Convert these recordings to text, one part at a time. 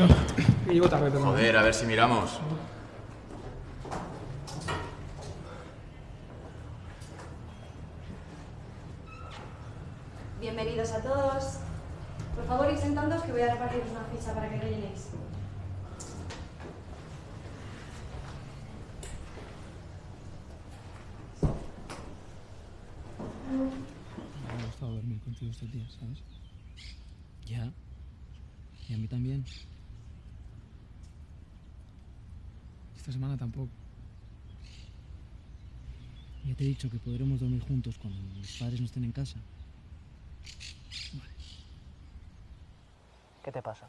perdón. Que llego tarde, perdón. Joder, a ver si miramos. Bienvenidos a todos. Por favor, ir sentándoos que voy a repartiros una ficha para que rellenéis. Me ha gustado dormir contigo estos días, ¿sabes? Ya. Y a mí también. Esta semana tampoco. Ya te he dicho que podremos dormir juntos cuando mis padres no estén en casa. ¿Qué te pasa?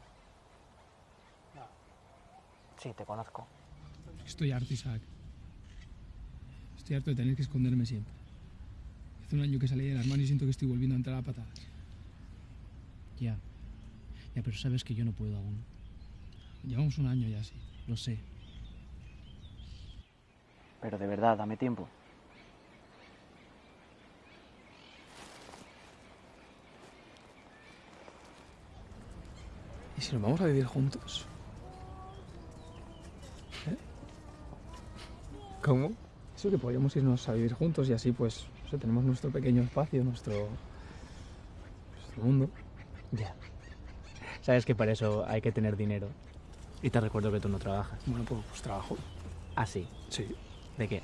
Sí, te conozco. Estoy harto, Isaac. Estoy harto de tener que esconderme siempre. Hace un año que salí del armario y siento que estoy volviendo a entrar a patadas. Ya. Ya, pero sabes que yo no puedo aún. Llevamos un año ya así. Lo sé. Pero de verdad, dame tiempo. ¿Y si nos vamos a vivir juntos? ¿Eh? ¿Cómo? Eso que podríamos irnos a vivir juntos y así pues o sea, tenemos nuestro pequeño espacio, nuestro, nuestro mundo. Ya. Sabes que para eso hay que tener dinero. Y te recuerdo que tú no trabajas. Bueno, pues, pues trabajo. Ah, sí. Sí. ¿De qué?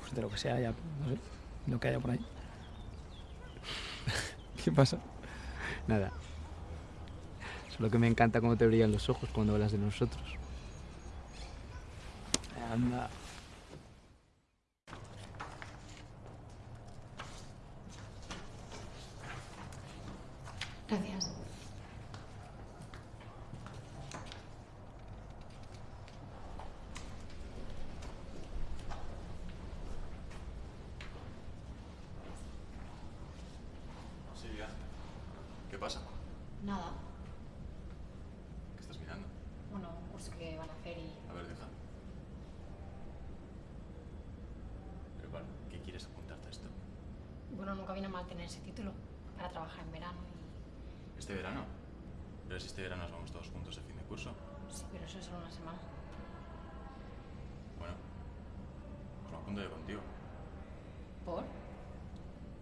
Pues de lo que sea, ya, no sé, lo que haya por ahí. ¿Qué pasa? Nada. Solo que me encanta cómo te brillan los ojos cuando hablas de nosotros. Anda. Gracias. Silvia, ¿qué pasa? Nada. ¿Qué estás mirando? Bueno, un curso que van a hacer y... A ver, deja. Pero claro, ¿qué quieres apuntarte a esto? Bueno, nunca viene mal tener ese título para trabajar en verano y... ¿Este verano? Pero si este verano nos vamos todos juntos a fin de curso. Sí, pero eso es solo una semana. Bueno, pues me apunto yo contigo. ¿Por?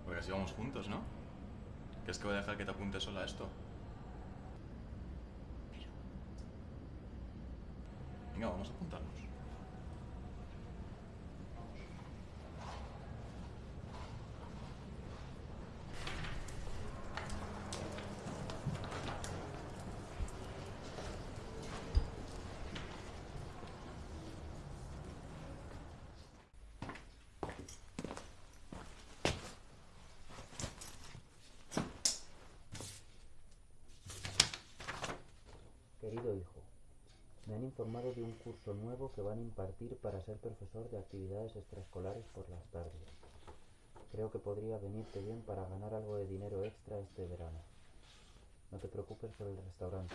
Porque así vamos juntos, ¿no? ¿Crees que voy a dejar que te apuntes sola a esto? Venga, vamos a apuntarnos. Querido hijo, me han informado de un curso nuevo que van a impartir para ser profesor de actividades extraescolares por las tardes. Creo que podría venirte bien para ganar algo de dinero extra este verano. No te preocupes por el restaurante.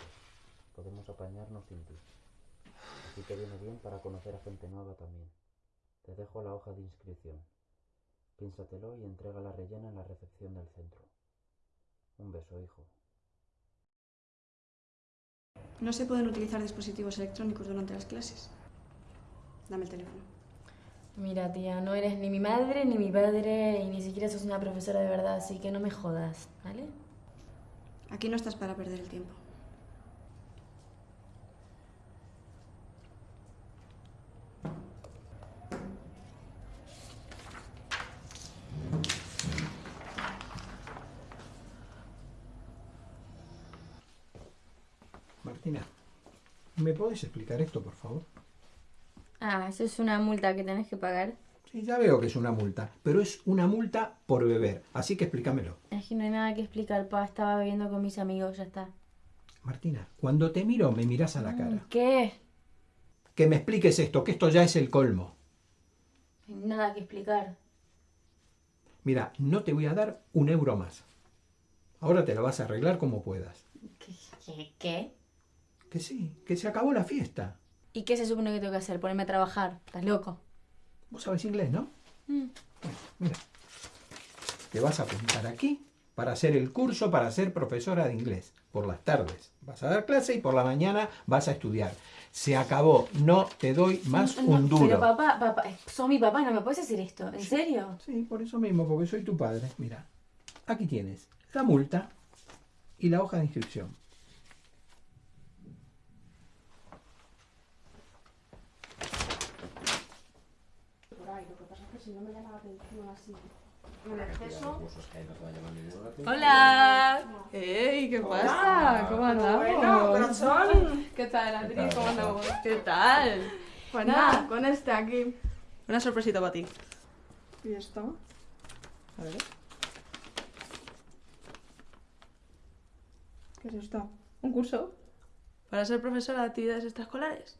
Podemos apañarnos sin ti. Así te viene bien para conocer a gente nueva también. Te dejo la hoja de inscripción. Piénsatelo y entrega la rellena en la recepción del centro. Un beso, hijo. No se pueden utilizar dispositivos electrónicos durante las clases. Dame el teléfono. Mira, tía, no eres ni mi madre ni mi padre y ni siquiera sos una profesora de verdad, así que no me jodas, ¿vale? Aquí no estás para perder el tiempo. Martina, ¿me puedes explicar esto, por favor? Ah, eso es una multa que tenés que pagar. Sí, ya veo que es una multa, pero es una multa por beber, así que explícamelo. Es que no hay nada que explicar, pa. Estaba bebiendo con mis amigos, ya está. Martina, cuando te miro me miras a la cara. ¿Qué? Que me expliques esto, que esto ya es el colmo. No hay nada que explicar. Mira, no te voy a dar un euro más. Ahora te lo vas a arreglar como puedas. ¿Qué? ¿Qué? Que sí, que se acabó la fiesta. ¿Y qué se supone que tengo que hacer? ¿Ponerme a trabajar? ¿Estás loco? Vos sabés inglés, ¿no? Mm. Bueno, mira. Te vas a apuntar aquí para hacer el curso para ser profesora de inglés. Por las tardes vas a dar clase y por la mañana vas a estudiar. Se acabó, no te doy más No, un duro. Pero papá, papá, soy mi papá, no me puedes decir esto. ¿En serio? Sí, por eso mismo, porque soy tu padre. Mira, aquí tienes la multa y la hoja de inscripción. Hola. Ey, ¿qué pasa? ¿Cómo andamos? ¿Qué tal, Adri? ¿Cómo andamos? ¿Qué tal? Pues nada, con este aquí. Una sorpresita para ti. ¿Y esto? A ver. ¿Qué es esto? ¿Un curso? Para ser profesora de actividades extraescolares.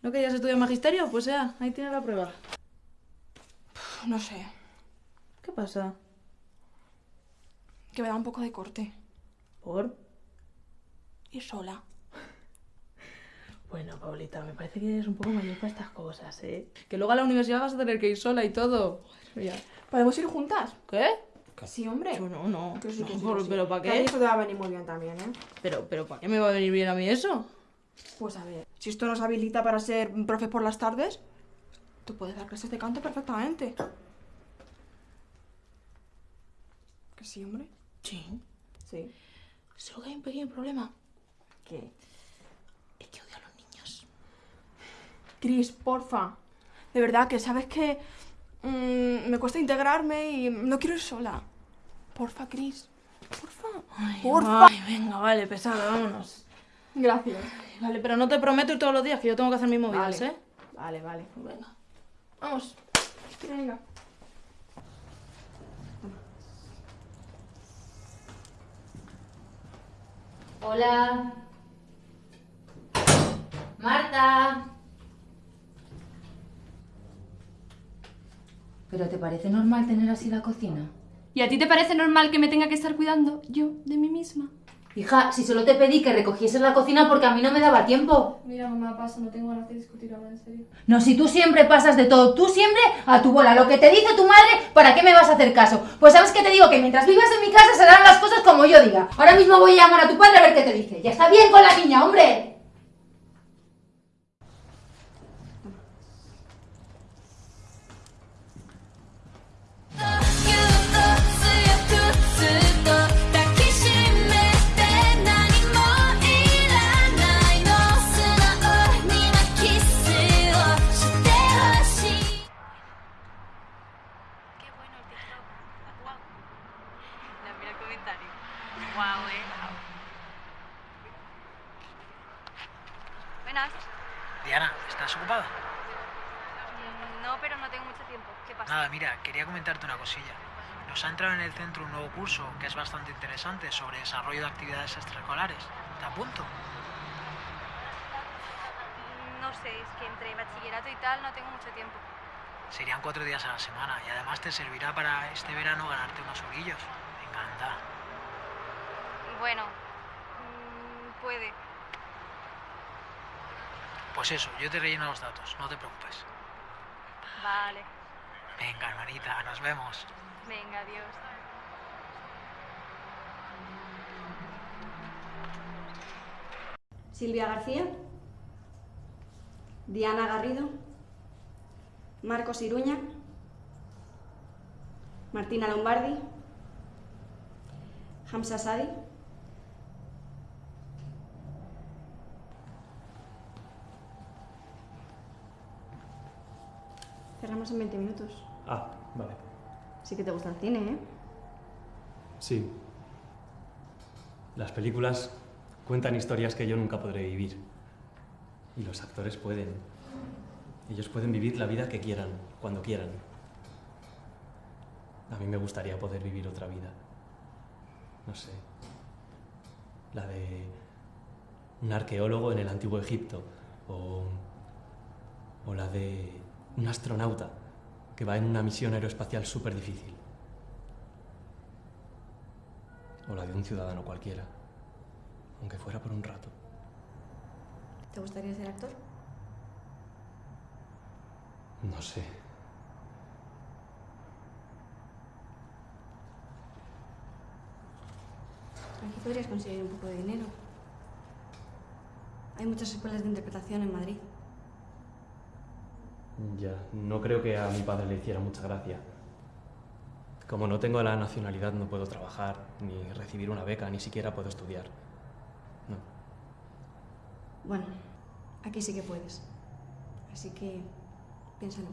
¿No querías estudiar magisterio? Pues ya, ahí tienes la prueba. No sé. ¿Qué pasa? Que me da un poco de corte. ¿Por? Ir sola. Bueno, Paulita, me parece que eres un poco mayor para estas cosas, ¿eh? Que luego a la universidad vas a tener que ir sola y todo. Joder. ¿Podemos ir juntas? ¿Qué? Sí, hombre. Yo no, no. Que sí, No, que sí, por- que sí. ¿Pero para qué? Eso te va a venir muy bien también, ¿eh? Pero, pero ¿para qué me va a venir bien a mí eso? Pues a ver, si esto nos habilita para ser profe por las tardes, tú puedes dar clases de canto perfectamente. Que sí, hombre. Sí. Sí. Solo que hay un pequeño problema. ¿Qué? Es que odio a los niños. Cris, porfa. De verdad que sabes que mm, me cuesta integrarme y no quiero ir sola. Porfa, Cris. Porfa. Porfa. Ay, venga, vale, pesada, vámonos. Gracias. Vale, pero no te prometo ir todos los días, que yo tengo que hacer mis movidas, Vale. ¿eh? Vale, vale. Venga. Vamos. Venga. Hola. Marta. ¿Pero te parece normal tener así la cocina? ¿Y a ti te parece normal que me tenga que estar cuidando yo de mí misma? Hija, si solo te pedí que recogieses la cocina porque a mí no me daba tiempo. Mira, mamá, pasa, no tengo ganas de discutir ahora, en serio. No, si tú siempre pasas de todo, tú siempre a tu bola. Lo que te dice tu madre, ¿para qué me vas a hacer caso? Pues sabes que te digo que mientras vivas en mi casa se harán las cosas como yo diga. Ahora mismo voy a llamar a tu padre a ver qué te dice. Ya está bien con la niña, hombre. Comentario. Guau, eh. Buenas. Diana, ¿estás ocupada? Mm, No, pero no tengo mucho tiempo. ¿Qué pasa? Nada, mira, quería comentarte una cosilla. Nos ha entrado en el centro un nuevo curso que es bastante interesante sobre desarrollo de actividades extraescolares. ¿Te apunto? Mm, No sé, es que entre bachillerato y tal no tengo mucho tiempo. Serían cuatro días a la semana y además te servirá para este verano ganarte unos eurillos. Venga, anda. Bueno, mm, puede. Pues eso, yo te relleno los datos, no te preocupes. Vale. Venga, hermanita, nos vemos. Venga, adiós. Silvia García, Diana Garrido, Marcos Iruña, Martina Lombardi, Hamza Sadi, Cerramos en 20 minutos. Ah, vale. Sí que te gusta el cine, ¿eh? Sí. Las películas cuentan historias que yo nunca podré vivir. Y los actores pueden. Ellos pueden vivir la vida que quieran, cuando quieran. A mí me gustaría poder vivir otra vida. No sé. La de un arqueólogo en el antiguo Egipto. O, o la de un astronauta que va en una misión aeroespacial súper difícil. O la de un ciudadano cualquiera, aunque fuera por un rato. ¿Te gustaría ser actor? No sé. Aquí podrías conseguir un poco de dinero. Hay muchas escuelas de interpretación en Madrid. Ya, no creo que a mi padre le hiciera mucha gracia. Como no tengo la nacionalidad, no puedo trabajar, ni recibir una beca, ni siquiera puedo estudiar. No. Bueno, aquí sí que puedes. Así que piénsalo.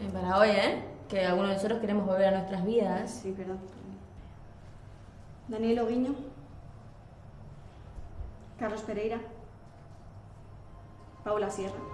Eh, para hoy, ¿eh? Que algunos de nosotros queremos volver a nuestras vidas. Sí, perdón. Daniel Oguiño. Carlos Pereira. Paula Sierra.